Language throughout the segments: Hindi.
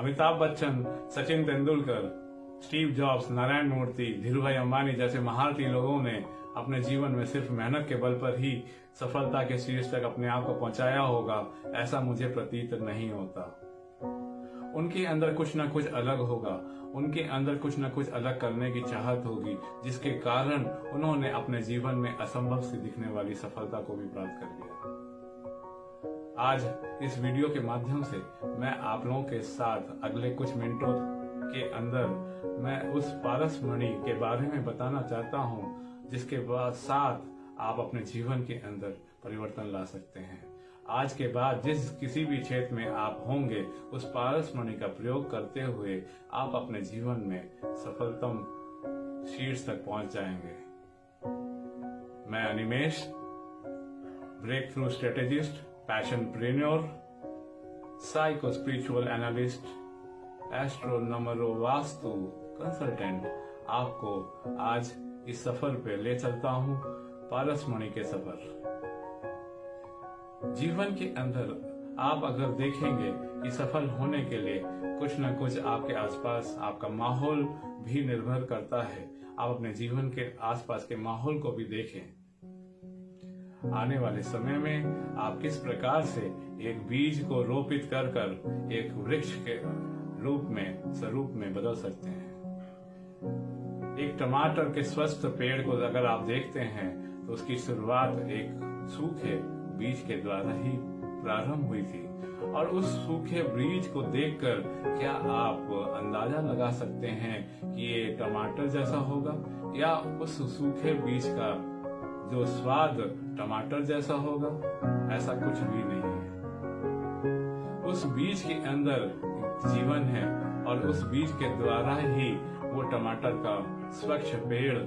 Amitabh Bachchan, Sachin Tendulkar, Steve Jobs, Narayan Murthy Dhirubhai Ambani जैसे महारथी लोगों ने अपने जीवन में सिर्फ़ मेहनत के बल पर ही सफलता के शीर्ष तक अपने आप को पहुँचाया होगा, ऐसा मुझे प्रतीत नहीं होता। उनके अंदर कुछ ना कुछ अलग होगा, उनके अंदर कुछ ना कुछ अलग करने की चाहत होगी, जिसके कारण उन्होंने अपने जीवन में असंभव से दिखने वाली सफलता को भी प्राप्त कर लिया। आज इस वीडियो के माध्यम से मैं आप लोगों के साथ अगले कुछ मिनटों के अंदर मैं उस पारस मणि के बारे में बताना चाहता हूँ, जिसके बाद साथ आप अपने जीवन के अंदर परिवर्तन ला सकते हैं। आज के बाद जिस किसी भी क्षेत्र में आप होंगे, उस पारस मणि का प्रयोग करते हुए आप अपने जीवन में सफलतम शीर्ष तक पहुँच जाएँगे। मैं Animesh breakthrough strategist passionpreneur psycho spiritual analyst astro numero vastu consultant आपको आज इस सफ़र पे ले चलता हूँ पारस मणि के सफ़र। जीवन के अंदर आप अगर देखेंगे कि सफल होने के लिए कुछ न कुछ आपके आसपास आपका माहौल भी निर्भर करता है। आप अपने जीवन के आसपास के माहौल को भी देखें। आने वाले समय में आप किस प्रकार से एक बीज को रोपित कर कर एक वृक्ष के रूप में, स्वरूप में बदल सकते हैं? एक टमाटर के स्वस्थ पेड़ को अगर आप देखते हैं तो उसकी शुरुआत एक सूखे बीज के द्वारा ही प्रारंभ हुई थी। और उस सूखे बीज को देखकर क्या आप अंदाज़ा लगा सकते हैं कि ये टमाटर जैसा होगा या उस सूखे बीज का जो स्वाद टमाटर जैसा होगा, ऐसा कुछ भी नहीं है। उस बीज के अंदर जीवन है और उस बीज के द्वारा ही वो टमाटर का स्वच्छ पेड़,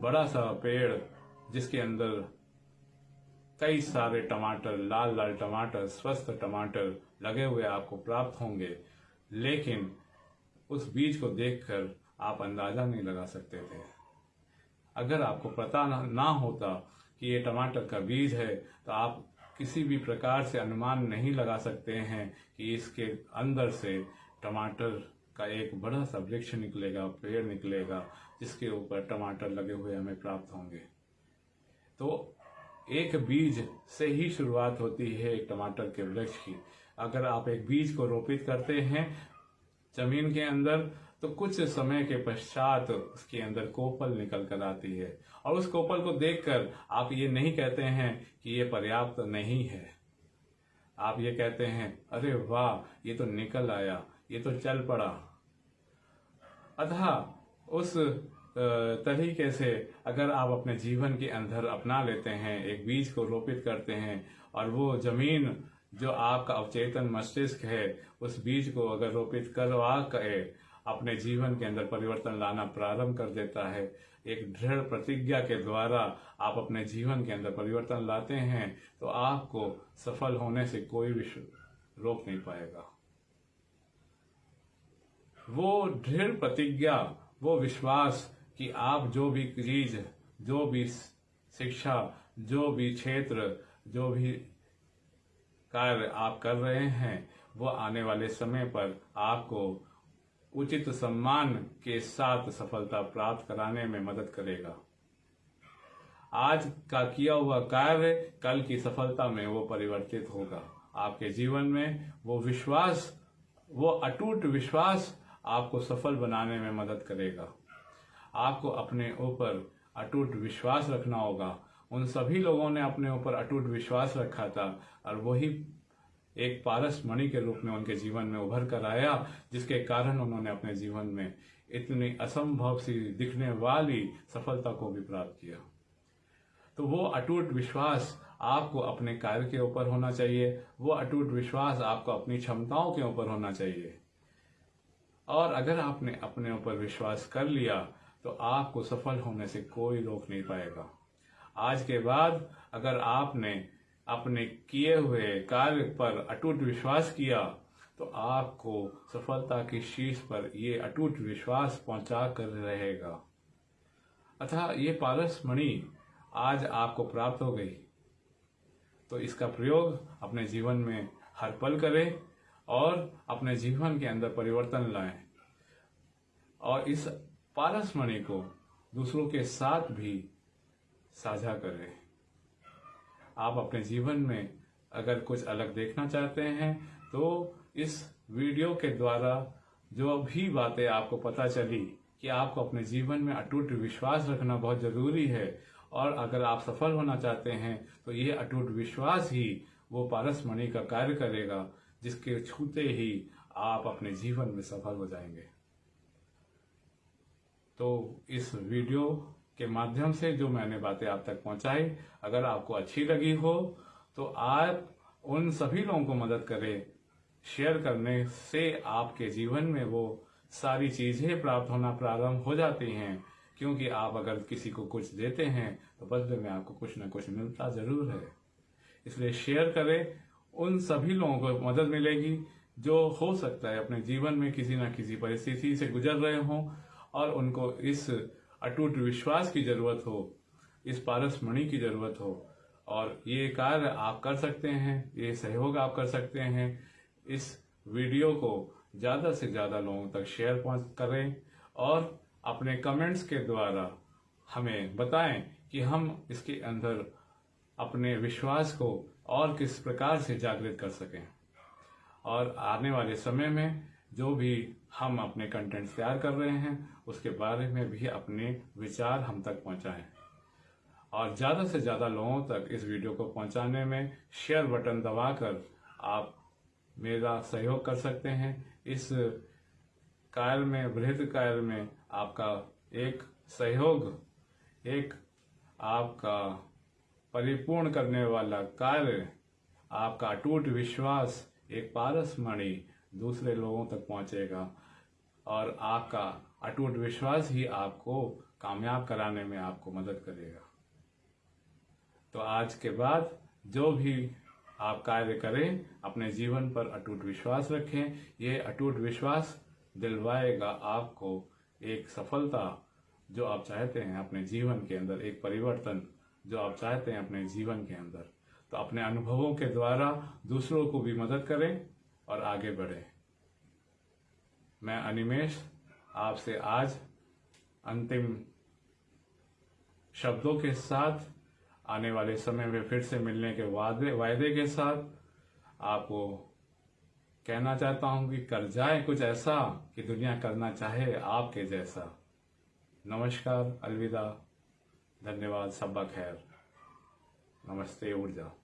बड़ा सा पेड़, जिसके अंदर कई सारे टमाटर, लाल लाल टमाटर, स्वस्थ टमाटर लगे हुए आपको प्राप्त होंगे, लेकिन उस बीज को देखकर आप अंदाज़ा नहीं लगा सकते थे। अगर आपको पता ना होता कि ये टमाटर का बीज है तो आप किसी भी प्रकार से अनुमान नहीं लगा सकते हैं कि इसके अंदर से टमाटर का एक बड़ा सा वृक्ष निकलेगा, पेड़ निकलेगा, जिसके ऊपर टमाटर लगे हुए हमें प्राप्त होंगे। तो एक बीज से ही शुरुआत होती है एक टमाटर के वृक्ष की। अगर आप एक बीज को रोपित करते हैं ज़मीन के अंदर तो कुछ समय के पश्चात उसके अंदर कोपल निकल कर आती है। और उस कोपल को देखकर आप ये नहीं कहते हैं कि ये पर्याप्त नहीं है। आप ये कहते हैं, अरे वाह, ये तो निकल आया, ये तो चल पड़ा। अतः उस तरीके से अगर आप अपने जीवन के अंदर अपना लेते हैं, एक बीज को रोपित करते हैं, और वो ज़मीन जो आपका अवचेतन मस्तिष्क है, उस बीज को अगर रोपित करवा के अपने जीवन के अंदर परिवर्तन लाना प्रारंभ कर देता है। एक दृढ़ प्रतिज्ञा के द्वारा आप अपने जीवन के अंदर परिवर्तन लाते हैं तो आपको सफल होने से कोई भी रोक नहीं पाएगा। वो दृढ़ प्रतिज्ञा, वो विश्वास कि आप जो भी चीज़, जो भी शिक्षा, जो भी क्षेत्र, जो भी कार्य आप कर रहे हैं, वो आने वाले समय पर आपको उचित सम्मान के साथ सफलता प्राप्त कराने में मदद करेगा। आज का किया हुआ कार्य, कल की सफलता में वो परिवर्तित होगा। आपके जीवन में वो विश्वास, वो अटूट विश्वास आपको सफल बनाने में मदद करेगा। आपको अपने ऊपर अटूट विश्वास रखना होगा। उन सभी लोगों ने अपने ऊपर अटूट विश्वास रखा था और वही एक पारस मणि के रूप में उनके जीवन में उभर कर आया, जिसके कारण उन्होंने अपने जीवन में इतनी असंभव सी दिखने वाली सफलता को भी प्राप्त किया। तो वो अटूट विश्वास आपको अपने कार्य के ऊपर होना चाहिए, वो अटूट विश्वास आपको अपनी क्षमताओं के ऊपर होना चाहिए। और अगर आपने अपने ऊपर विश्वास कर लिया तो आपको सफल होने से कोई रोक नहीं पाएगा। आज के बाद अगर आपने अपने किए हुए कार्य पर अटूट विश्वास किया तो आपको सफलता की शीर्ष पर ये अटूट विश्वास पहुँचा कर रहेगा। अतः ये पारस मणि आज आपको प्राप्त हो गई। तो इसका प्रयोग अपने जीवन में हर पल करें और अपने जीवन के अंदर परिवर्तन लाएँ। और इस पारस मणि को दूसरों के साथ भी साझा करें। आप अपने जीवन में अगर कुछ अलग देखना चाहते हैं तो इस वीडियो के द्वारा जो भी बातें आपको पता चली कि आपको अपने जीवन में अटूट विश्वास रखना बहुत ज़रूरी है, और अगर आप सफल होना चाहते हैं तो ये अटूट विश्वास ही वो पारस मणि का कार्य करेगा, जिसके छूते ही आप अपने जीवन में सफल हो जाएँगे। तो इस वीडियो के माध्यम से जो मैंने बातें आप तक पहुंचाई, अगर आपको अच्छी लगी हो तो आप उन सभी लोगों को मदद करें। शेयर करने से आपके जीवन में वो सारी चीज़ें प्राप्त होना प्रारंभ हो जाती हैं। क्योंकि आप अगर किसी को कुछ देते हैं तो बदले में आपको कुछ ना कुछ मिलता ज़रूर है। इसलिए शेयर करें, उन सभी लोगों को मदद मिलेगी जो हो सकता है अपने जीवन में किसी न किसी परिस्थिति से गुजर रहे हों और उनको इस अटूट विश्वास की ज़रूरत हो, इस पारस मणि की ज़रूरत हो, और ये कार्य आप कर सकते हैं, ये सहयोग आप कर सकते हैं। इस वीडियो को ज़्यादा से ज़्यादा लोगों तक शेयर करें और अपने कमेंट्स के द्वारा हमें बताएँ कि हम इसके अंदर अपने विश्वास को और किस प्रकार से जागृत कर सकें। और आने वाले समय में जो भी हम अपने कंटेंट तैयार कर रहे हैं, उसके बारे में भी अपने विचार हम तक पहुंचाएँ और ज़्यादा से ज़्यादा लोगों तक इस वीडियो को पहुँचाने में शेयर बटन दबाकर आप मेरा सहयोग कर सकते हैं। इस कार्य में बृहद कार्य में आपका एक सहयोग, एक आपका परिपूर्ण करने वाला कार्य, आपका अटूट विश्वास, एक पारस मणि दूसरे लोगों तक पहुंचेगा। और आपका अटूट विश्वास ही आपको कामयाब कराने में आपको मदद करेगा। तो आज के बाद जो भी आप कार्य करें, अपने जीवन पर अटूट विश्वास रखें। ये अटूट विश्वास दिलवाएगा आपको एक सफलता जो आप चाहते हैं अपने जीवन के अंदर, एक परिवर्तन जो आप चाहते हैं अपने जीवन के अंदर। तो अपने अनुभवों के द्वारा दूसरों को भी मदद करें। और आगे बढ़े। मैं अनिमेश, आपसे आज अंतिम शब्दों के साथ, आने वाले समय में फिर से मिलने के वादे, वायदे के साथ आपको कहना चाहता हूँ कि कर जाए कुछ ऐसा कि दुनिया करना चाहे आपके जैसा। नमस्कार, अलविदा। धन्यवाद सबा खैर। नमस्ते, ऊर्जा।